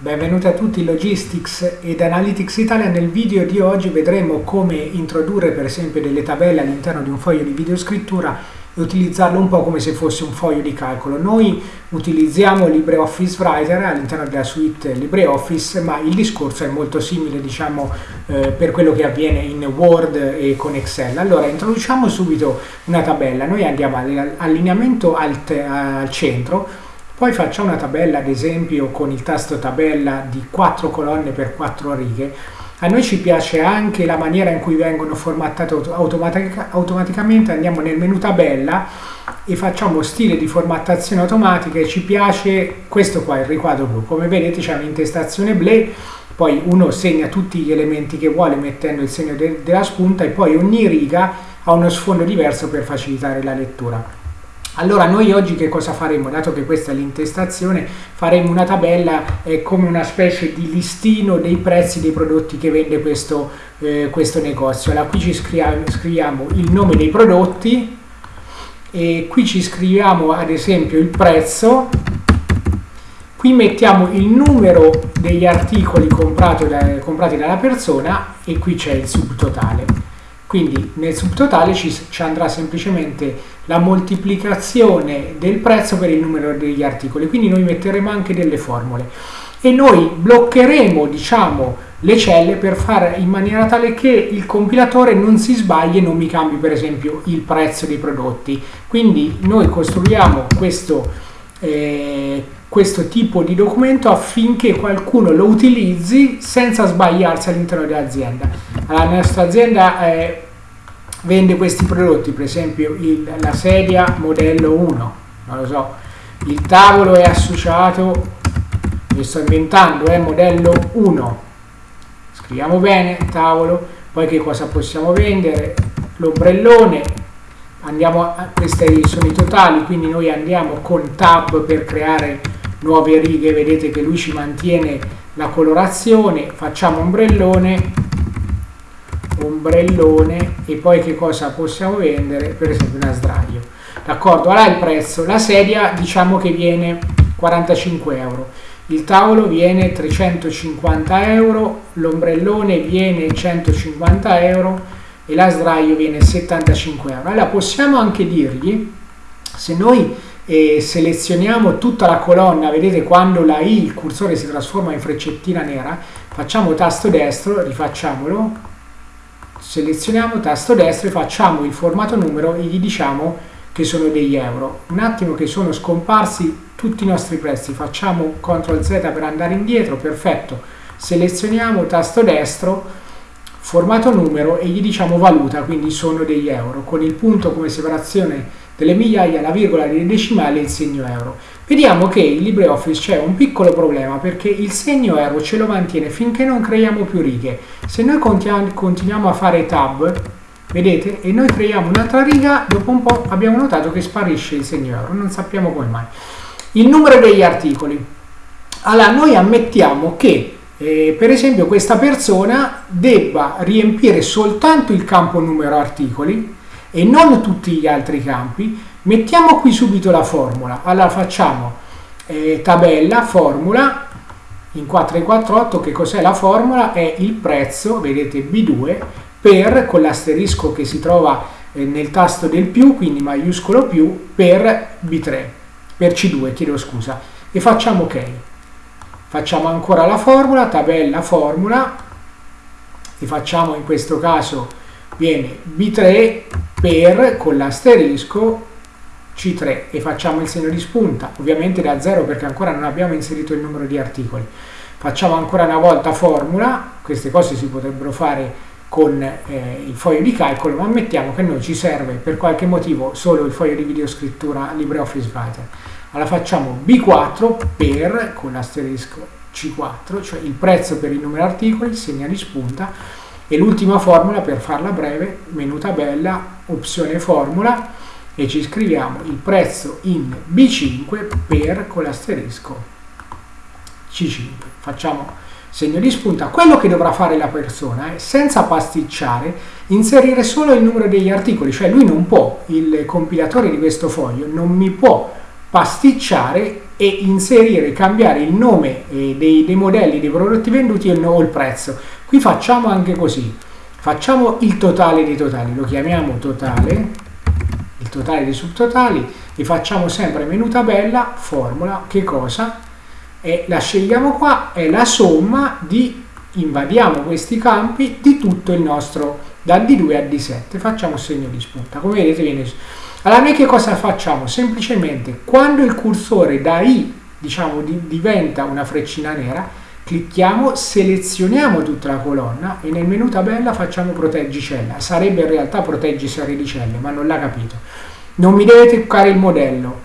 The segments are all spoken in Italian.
Benvenuti a tutti Logistics ed Analytics Italia. Nel video di oggi vedremo come introdurre per esempio delle tabelle all'interno di un foglio di videoscrittura e utilizzarlo un po' come se fosse un foglio di calcolo. Noi utilizziamo LibreOffice Writer all'interno della suite LibreOffice, ma il discorso è molto simile diciamo eh, per quello che avviene in Word e con Excel. Allora introduciamo subito una tabella. Noi andiamo all'allineamento al, al centro poi facciamo una tabella, ad esempio, con il tasto tabella di 4 colonne per 4 righe. A noi ci piace anche la maniera in cui vengono formattate automatica, automaticamente. Andiamo nel menu tabella e facciamo stile di formattazione automatica e ci piace questo qua, il riquadro blu. Come vedete c'è un'intestazione blu, poi uno segna tutti gli elementi che vuole mettendo il segno de della spunta e poi ogni riga ha uno sfondo diverso per facilitare la lettura. Allora noi oggi che cosa faremo? Dato che questa è l'intestazione, faremo una tabella eh, come una specie di listino dei prezzi dei prodotti che vende questo, eh, questo negozio. Allora qui ci scriviamo, scriviamo il nome dei prodotti e qui ci scriviamo ad esempio il prezzo, qui mettiamo il numero degli articoli da, comprati dalla persona e qui c'è il subtotale. Quindi nel subtotale ci, ci, andrà semplicemente la moltiplicazione del prezzo per il numero degli articoli, quindi noi metteremo anche delle formule e noi bloccheremo diciamo le celle per fare in maniera tale che il compilatore non si sbagli e non mi cambi per esempio il prezzo dei prodotti. Quindi noi costruiamo questo, eh, questo tipo di documento affinché qualcuno lo utilizzi senza sbagliarsi all'interno dell'azienda. La nostra azienda eh, vende questi prodotti, per esempio il, la sedia modello 1, non lo so, il tavolo è associato, mi sto inventando, è modello 1, scriviamo bene tavolo, poi che cosa possiamo vendere, l'ombrellone, andiamo a, questi sono i totali, quindi noi andiamo con tab per creare nuove righe, vedete che lui ci mantiene la colorazione, facciamo ombrellone, ombrellone e poi che cosa possiamo vendere? Per esempio una sdraio. D'accordo? Allora il prezzo. La sedia diciamo che viene 45 euro. Il tavolo viene 350 euro l'ombrellone viene 150 euro e la sdraio viene 75 euro. Allora possiamo anche dirgli se noi eh, selezioniamo tutta la colonna vedete quando la i il cursore si trasforma in freccettina nera facciamo tasto destro rifacciamolo selezioniamo tasto destro e facciamo il formato numero e gli diciamo che sono degli euro. Un attimo che sono scomparsi tutti i nostri prezzi, facciamo CTRL Z per andare indietro, perfetto. Selezioniamo tasto destro, formato numero e gli diciamo valuta, quindi sono degli euro, con il punto come separazione delle migliaia, la virgola dei decimali e il segno euro. Vediamo che in LibreOffice c'è un piccolo problema perché il segno euro ce lo mantiene finché non creiamo più righe. Se noi continuiamo a fare tab, vedete, e noi creiamo un'altra riga, dopo un po' abbiamo notato che sparisce il segno euro, non sappiamo come mai. Il numero degli articoli. Allora, noi ammettiamo che eh, per esempio questa persona debba riempire soltanto il campo numero articoli e non tutti gli altri campi, mettiamo qui subito la formula. Allora facciamo eh, tabella, formula, in 448 che cos'è la formula? È il prezzo, vedete B2, per, con l'asterisco che si trova eh, nel tasto del più, quindi maiuscolo più, per B3, per C2, chiedo scusa, e facciamo ok. Facciamo ancora la formula, tabella, formula, e facciamo in questo caso viene B3 per con l'asterisco C3 e facciamo il segno di spunta, ovviamente da 0 perché ancora non abbiamo inserito il numero di articoli. Facciamo ancora una volta formula, queste cose si potrebbero fare con eh, il foglio di calcolo, ma ammettiamo che noi ci serve per qualche motivo solo il foglio di videoscrittura LibreOffice Writer. Allora facciamo B4 per, con l'asterisco C4, cioè il prezzo per il numero di articoli, segna di spunta, e l'ultima formula per farla breve, menu tabella, opzione formula e ci scriviamo il prezzo in B5 per con l'asterisco C5. Facciamo segno di spunta. Quello che dovrà fare la persona è, senza pasticciare, inserire solo il numero degli articoli, cioè lui non può, il compilatore di questo foglio non mi può pasticciare e inserire, cambiare il nome eh, dei, dei, modelli dei prodotti venduti o il prezzo. Qui facciamo anche così, facciamo il totale dei totali, lo chiamiamo totale, il totale dei subtotali e facciamo sempre menu tabella, formula, che cosa? E la scegliamo qua, è la somma di, invadiamo questi campi di tutto il nostro, da D2 a D7, facciamo segno di spunta, come vedete viene allora noi che cosa facciamo? Semplicemente quando il cursore da I diciamo, di, diventa una freccina nera, clicchiamo, selezioniamo tutta la colonna e nel menu tabella facciamo proteggi cella. Sarebbe in realtà proteggi serie di celle, ma non l'ha capito. Non mi deve toccare il modello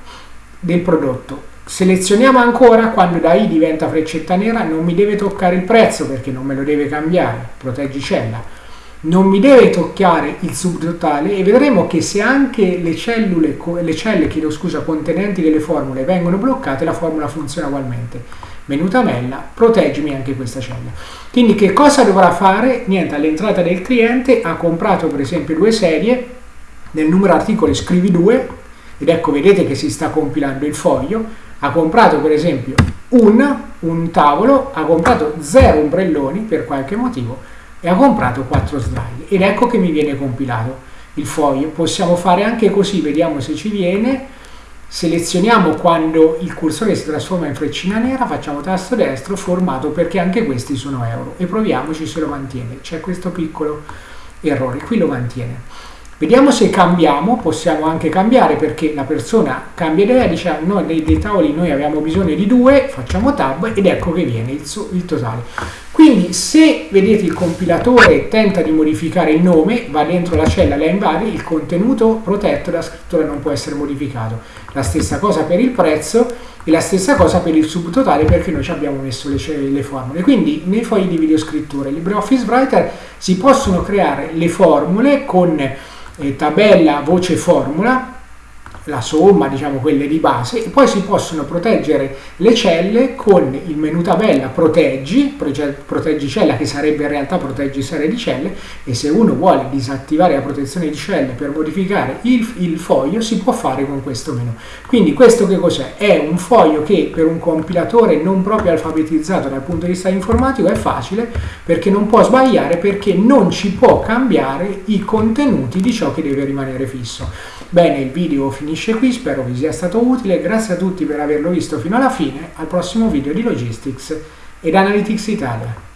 del prodotto. Selezioniamo ancora quando da I diventa freccetta nera, non mi deve toccare il prezzo perché non me lo deve cambiare, proteggi cella non mi deve toccare il subtotale e vedremo che se anche le cellule, le celle scusa, contenenti delle formule vengono bloccate, la formula funziona ugualmente. Menu tabella, proteggimi anche questa cella. Quindi che cosa dovrà fare? Niente, all'entrata del cliente ha comprato per esempio due serie, nel numero articoli scrivi due, ed ecco vedete che si sta compilando il foglio, ha comprato per esempio un, un tavolo, ha comprato zero ombrelloni per qualche motivo, e ha comprato 4 slide ed ecco che mi viene compilato il foglio possiamo fare anche così vediamo se ci viene selezioniamo quando il cursore si trasforma in freccina nera facciamo tasto destro formato perché anche questi sono euro e proviamoci se lo mantiene. C'è questo piccolo errore qui lo mantiene Vediamo se cambiamo, possiamo anche cambiare perché la persona cambia idea, dice ah, noi dei, dei, tavoli noi abbiamo bisogno di due, facciamo tab ed ecco che viene il, il totale. Quindi se vedete il compilatore tenta di modificare il nome, va dentro la cella, la invari, il contenuto protetto della scrittura non può essere modificato. La stessa cosa per il prezzo e la stessa cosa per il subtotale perché noi ci abbiamo messo le, le formule. Quindi nei fogli di videoscrittura LibreOffice Writer si possono creare le formule con eh, tabella, voce, formula, la somma, diciamo quelle di base, e poi si possono proteggere le celle con il menu tabella proteggi, proteggi cella che sarebbe in realtà proteggi serie di celle e se uno vuole disattivare la protezione di celle per modificare il, il foglio si può fare con questo menu. Quindi questo che cos'è? È un foglio che per un compilatore non proprio alfabetizzato dal punto di vista informatico è facile perché non può sbagliare perché non ci può cambiare i contenuti di ciò che deve rimanere fisso. Bene, il video finisce qui, spero vi sia stato utile, grazie a tutti per averlo visto fino alla fine, al prossimo video di Logistics ed Analytics Italia.